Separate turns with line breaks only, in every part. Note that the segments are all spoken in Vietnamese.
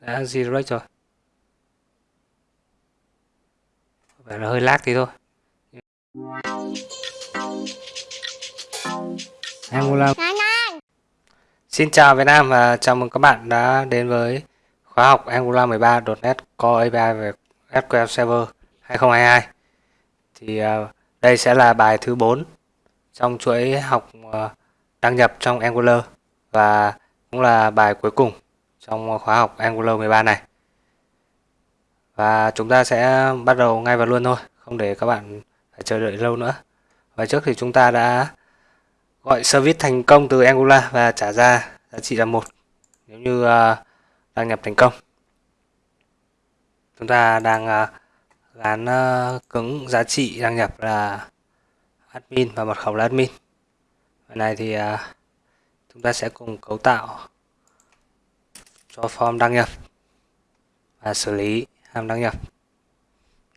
đã redirect rồi phải là hơi lag tí thôi. Xin chào Việt Nam và chào mừng các bạn đã đến với khóa học Angular 13.NET Core API về SQL Server 2022 thì uh, đây sẽ là bài thứ 4 trong chuỗi học uh, đăng nhập trong Angular và cũng là bài cuối cùng trong khóa học Angular 13 này. Và chúng ta sẽ bắt đầu ngay vào luôn thôi, không để các bạn phải chờ đợi lâu nữa. Và trước thì chúng ta đã gọi service thành công từ Angular và trả ra giá trị là một nếu như uh, đăng nhập thành công. Chúng ta đang uh, gắn uh, cứng giá trị đăng nhập là admin và mật khẩu là admin. Vậy này thì uh, chúng ta sẽ cùng cấu tạo cho form đăng nhập và xử lý hàm đăng nhập.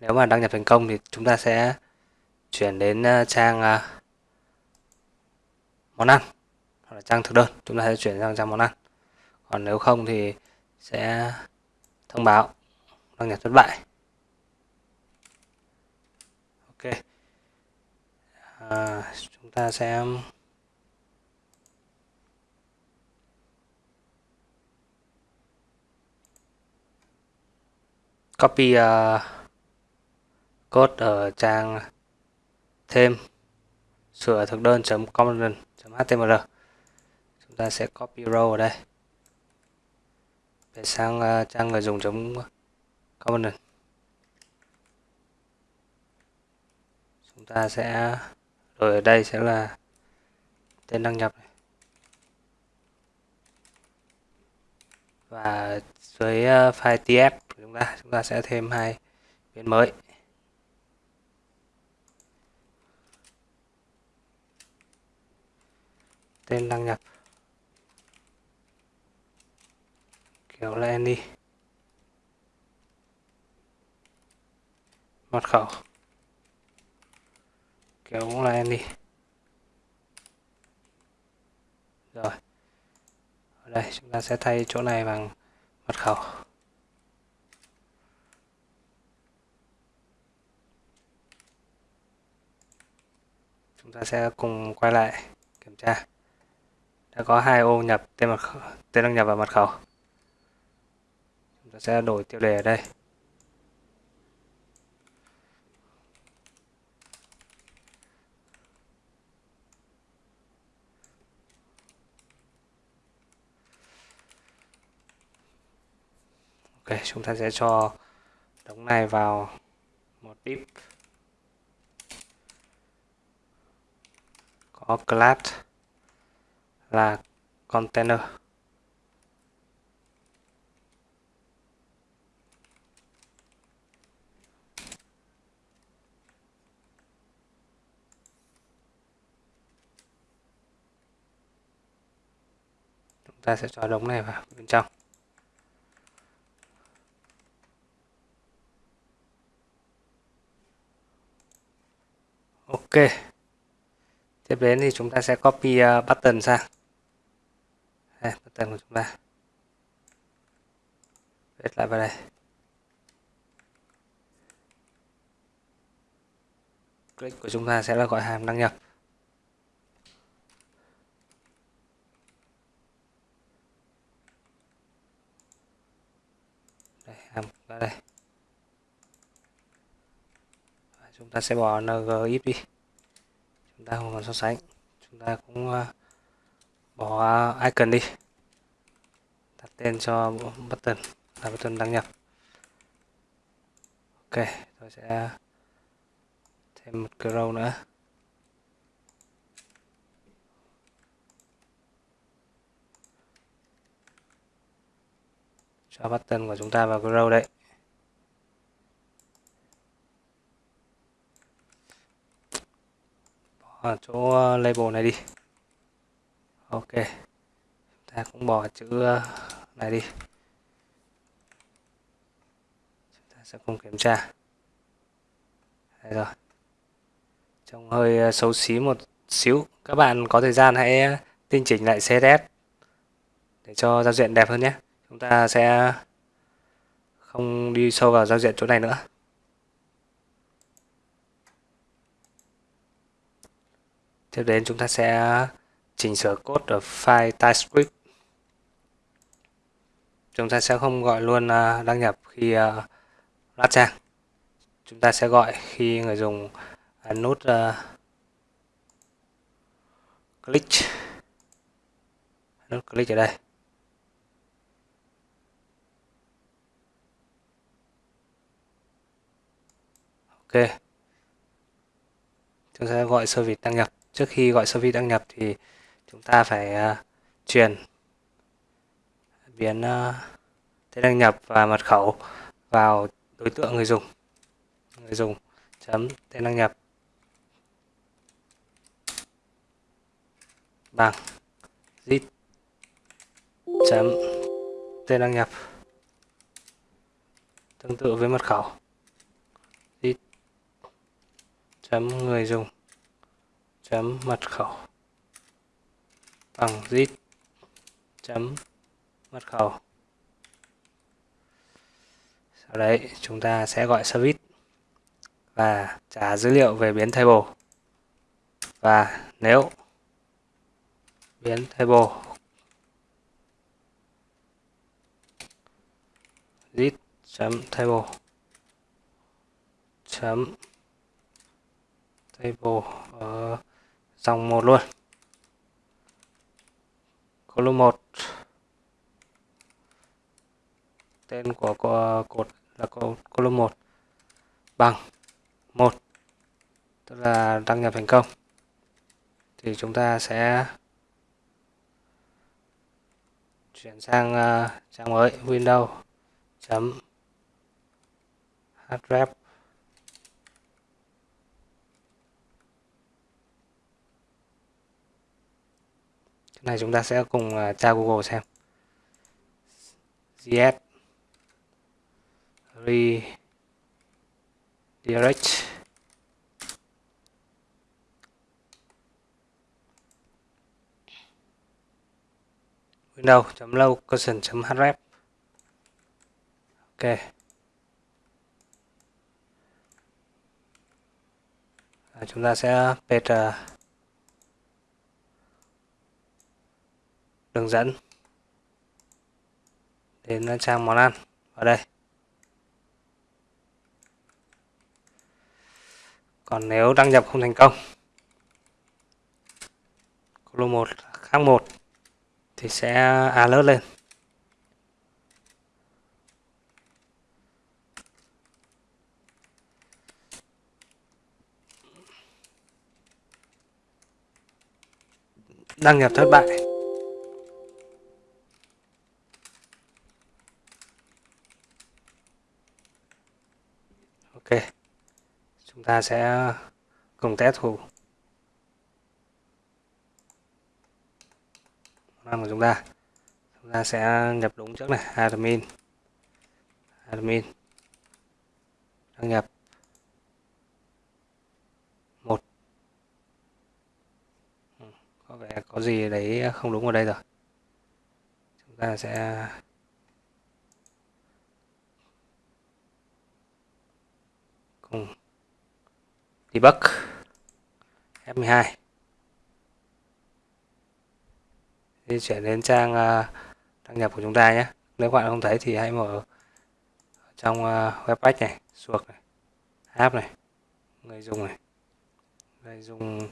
Nếu mà đăng nhập thành công thì chúng ta sẽ chuyển đến ờ, trang ờ, món ăn hoặc là trang thực đơn. Chúng ta sẽ chuyển sang trang món ăn. Còn nếu không thì sẽ thông báo đăng nhập thất bại. Ok. À, chúng ta sẽ copy uh, code ở trang thêm sửa thực đơn component.html chúng ta sẽ copy row ở đây. Về sang uh, trang người dùng component chúng ta sẽ rồi ở đây sẽ là tên đăng nhập này. và dưới uh, file tf chúng ta chúng ta sẽ thêm hai biến mới. Tên đăng nhập kiểu là any mật khẩu. Kiểu cũng là any rồi. Ở đây, chúng ta sẽ thay chỗ này bằng mật khẩu chúng ta sẽ cùng quay lại kiểm tra. Đã có hai ô nhập tên mật khẩu, tên đăng nhập và mật khẩu. Chúng ta sẽ đổi tiêu đề ở đây. Ok, chúng ta sẽ cho đống này vào một div có class là container. Chúng ta sẽ cho đống này vào bên trong. Ok tiếp đến thì chúng ta sẽ copy ờ, button sang. Đây, button của chúng ta. Viết lại vào đây. Click của chúng ta sẽ là gọi hàm đăng nhập. Đây hàm ra đây. Chúng ta sẽ bỏ ngif đi chúng ta không còn so sánh. Chúng ta cũng ờ, bỏ icon đi. Đặt tên cho button, là button đăng nhập. Ok, tôi sẽ thêm một cái nữa. Cho button của chúng ta vào cái đấy bỏ chỗ ờ, label này đi. Ok. Chúng ta cũng bỏ chữ ờ, này đi. Chúng ta sẽ cùng kiểm tra. Đây rồi. Trông hơi xấu xí một xíu. Các bạn có thời gian hãy tinh chỉnh lại CSS để cho giao diện đẹp hơn nhé. Chúng ta sẽ không đi sâu vào giao diện chỗ này nữa. Tiếp đến chúng ta sẽ chỉnh sửa code ở file TypeScript. Chúng ta sẽ không gọi luôn à, đăng nhập khi à, lát trang chúng ta sẽ gọi khi người dùng ấn nút click. Nút click ở đây. Ok. Chúng ta sẽ gọi service đăng nhập trước khi gọi service đăng nhập thì chúng ta phải ờ, uh, truyền biến uh, tên đăng nhập và mật khẩu vào đối tượng người dùng. Người dùng chấm tên đăng nhập. Bằng. Zip. Chấm tên đăng nhập. Tương tự với mật khẩu. Zip. Chấm người dùng chấm mật khẩu. Bằng zip. Chấm mật khẩu. Sau đấy, chúng ta sẽ gọi service và trả dữ liệu về biến table. Và nếu biến table zip chấm table. Chấm table ở dòng một luôn. Column 1 tên của cột là column 1 bằng 1 tức là đăng nhập thành công. Thì chúng ta sẽ chuyển sang uh, trang mới Windows chấm href. Này chúng ta sẽ cùng à, tra Google xem. Gs redirect windows.location.href ok. À, chúng ta sẽ paste uh, à, đường dẫn. Đến ờ, trang món ăn. Ở đây. Còn nếu đăng nhập không thành công, column 1 khác 1 thì sẽ alert lên. Đăng nhập thất bại. Chúng ta sẽ cùng test thử năm của chúng ta. Chúng ta sẽ nhập đúng trước này, admin. Admin. Đăng nhập một. Ừ, có vẻ có gì đấy không đúng ở đây rồi. Chúng ta sẽ cùng debug F12 di chuyển đến trang uh, đăng nhập của chúng ta nhé. Nếu các bạn không thấy thì hãy mở trong à, uh, web page này suộc này app này người dùng này người dùng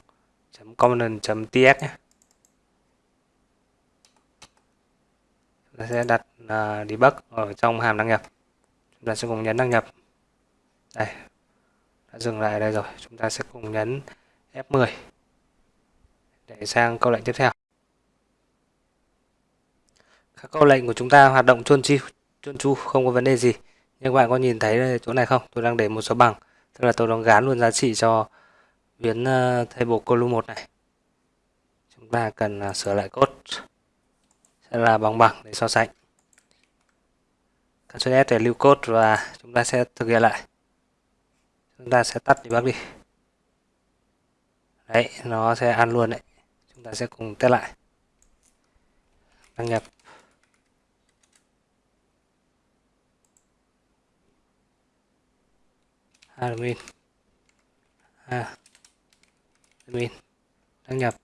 component ts nhé. Chúng ta sẽ đặt à, uh, debug ở trong hàm đăng nhập. Chúng ta sẽ cùng nhấn đăng nhập. Đây đã dừng lại đây rồi. Chúng ta sẽ cùng nhấn F10 để sang câu lệnh tiếp theo. Các câu lệnh của chúng ta hoạt động chuôn chi chuôn chu, không có vấn đề gì. Nhưng các bạn có nhìn thấy chỗ này không? Tôi đang để một số bằng. Tức là tôi đang gán luôn giá trị cho biến thay table column 1 này. Chúng ta cần ờ, sửa lại code. Sẽ là bằng bằng để so sánh. Ctrl S để lưu code và chúng ta sẽ thực hiện lại chúng ta sẽ tắt debug đi. Đấy, nó sẽ ăn luôn đấy. Chúng ta sẽ cùng test lại. Đăng nhập. Admin. À. Admin. Đăng nhập.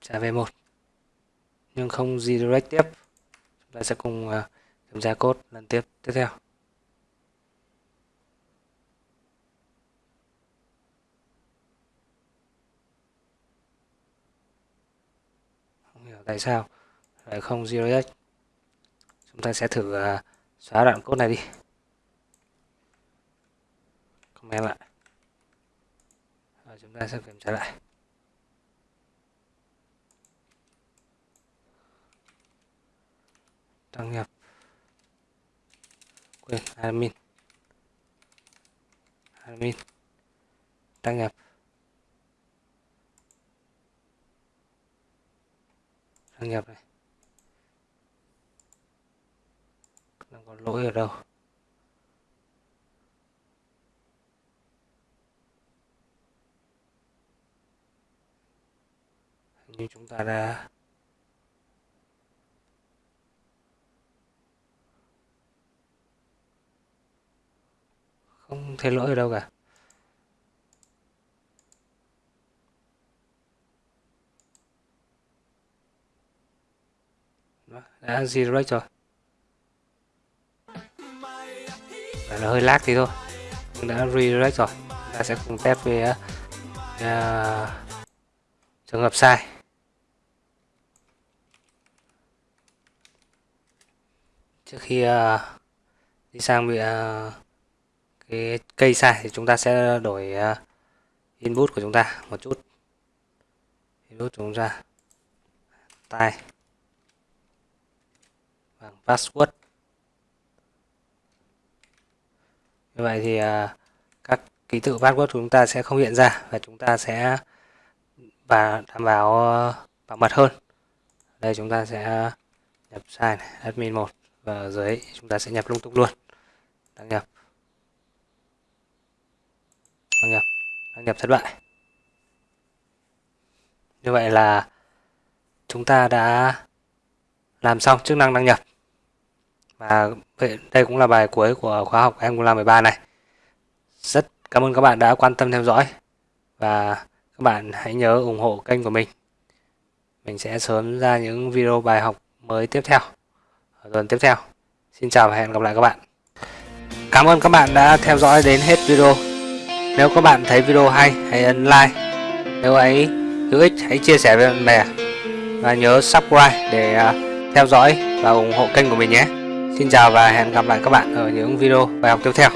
Trả về một. Nhưng không redirect tiếp. Chúng ta sẽ cùng à, kiểm tra code lần tiếp tiếp theo. Tại sao? Lại không zero X chúng ta sẽ thử uh, xóa đoạn code này đi. Comment lại. Rồi, chúng ta sẽ kiểm tra lại. Đăng nhập. Quên admin. Admin. Đăng nhập. Đăng nhập này đang có lỗi ở đâu? Như chúng ta đã không thấy lỗi ở đâu cả. Đã redirect rồi Và nó hơi lag thì thôi. Đã redirect rồi. Chúng ta sẽ cùng test về uh, trường hợp sai. Trước khi uh, đi sang bị uh, cái cây sai thì chúng ta sẽ đổi uh, input của chúng ta một chút. Input của chúng ta. Tay bằng password. Như vậy thì à, các ký tự password của chúng ta sẽ không hiện ra và chúng ta sẽ và đảm bảo ờ, bảo mật hơn. Đây chúng ta sẽ nhập sai này, admin 1 và ở dưới chúng ta sẽ nhập lung tung luôn. Đăng nhập. Đăng nhập. Đăng nhập thất bại. Như vậy là chúng ta đã làm xong chức năng đăng nhập. Và đây cũng là bài cuối của khóa học Angular 13 này. Rất cảm ơn các bạn đã quan tâm theo dõi. Và các bạn hãy nhớ ủng hộ kênh của mình. Mình sẽ sớm ra những video bài học mới tiếp theo, ở tuần tiếp theo. Xin chào và hẹn gặp lại các bạn. Cảm ơn các bạn đã theo dõi đến hết video. Nếu các bạn thấy video hay, hãy ấn like. Nếu ấy hữu ích, hãy chia sẻ với bạn bè. Và nhớ subscribe để à, theo dõi và ủng hộ kênh của mình nhé. Xin chào và hẹn gặp lại các bạn ở những video bài học tiếp theo.